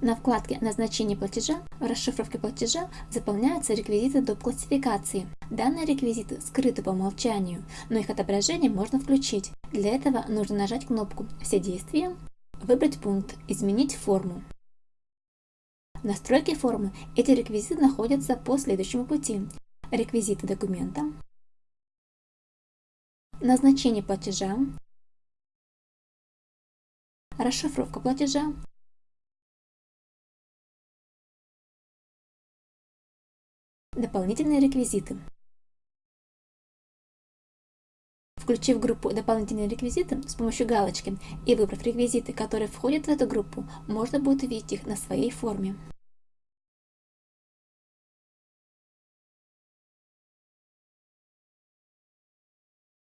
На вкладке «Назначение платежа» в расшифровке платежа заполняются реквизиты доп. классификации. Данные реквизиты скрыты по умолчанию, но их отображение можно включить. Для этого нужно нажать кнопку «Все действия», выбрать пункт «Изменить форму». В настройке формы эти реквизиты находятся по следующему пути. Реквизиты документа, назначение платежа, расшифровка платежа, Дополнительные реквизиты. Включив группу «Дополнительные реквизиты» с помощью галочки и выбрав реквизиты, которые входят в эту группу, можно будет увидеть их на своей форме.